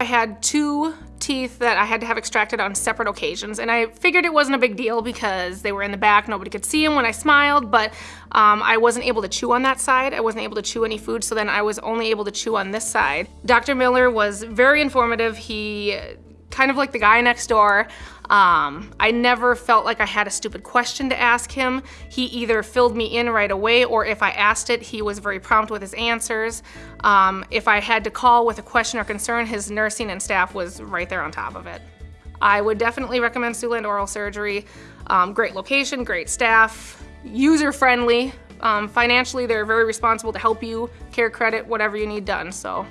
I had two teeth that I had to have extracted on separate occasions and I figured it wasn't a big deal because they were in the back, nobody could see them when I smiled, but um, I wasn't able to chew on that side. I wasn't able to chew any food, so then I was only able to chew on this side. Dr. Miller was very informative. He kind of like the guy next door. Um, I never felt like I had a stupid question to ask him. He either filled me in right away or if I asked it, he was very prompt with his answers. Um, if I had to call with a question or concern, his nursing and staff was right there on top of it. I would definitely recommend Siouxland Oral Surgery. Um, great location, great staff, user-friendly. Um, financially, they're very responsible to help you, care credit, whatever you need done, so